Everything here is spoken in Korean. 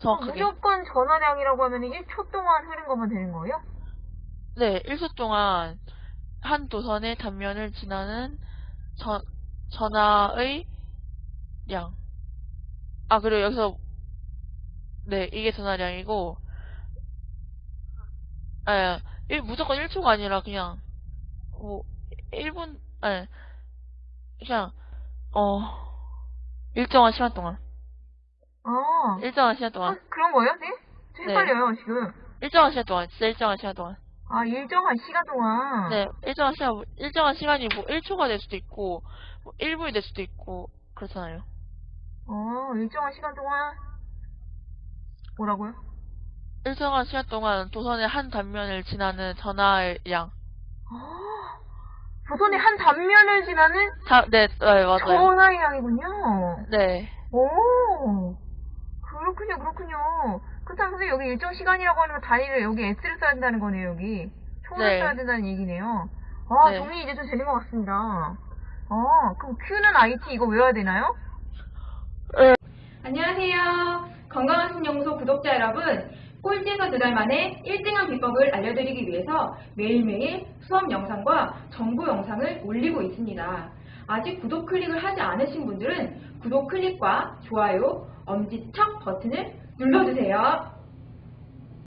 정확하게. 무조건 전화량이라고 하면 1초 동안 흐른 것만 되는 거예요? 네, 1초 동안 한 도선의 단면을 지나는 전, 전화의 량. 아, 그리고 여기서, 네, 이게 전화량이고, 예, 일- 무조건 1초가 아니라 그냥, 뭐, 1분, 예, 그냥, 어, 일정한 시간 동안. 아, 일정한 시간 아, 동안. 그런 거예요, 네? 저 네. 헷갈려요, 지금. 일정한 시간 동안. 진짜 일정한 시간 동안. 아, 일정한 시간 동안. 네, 일정한 시간, 일정한 시간이 뭐 1초가 될 수도 있고, 뭐 1분이 될 수도 있고, 그렇잖아요. 어, 일정한 시간 동안. 뭐라고요? 일정한 시간 동안 도선의 한 단면을 지나는 전화의 양. 아, 조선의 한 단면을 지나는 다, 네, 네, 맞아요. 전화의 양이군요. 네, 오, 그렇군요, 그렇군요. 그렇다면 선생님 여기 일정 시간이라고 하는 건 단위를 여기 S를 써야 된다는 거네요, 여기. 총을 네. 써야 된다는 얘기네요. 아, 네. 정리 이제 좀 되는 것 같습니다. 아, 그럼 Q는 IT 이거 외워야 되나요? 안녕하세요. 건강한 신연구소 구독자 여러분. 꼴찌에서 두 달 만에 1등한 비법을 알려드리기 위해서 매일매일 수업 영상과 정보 영상을 올리고 있습니다. 아직 구독 클릭을 하지 않으신 분들은 구독 클릭과 좋아요, 엄지척 버튼을 눌러주세요.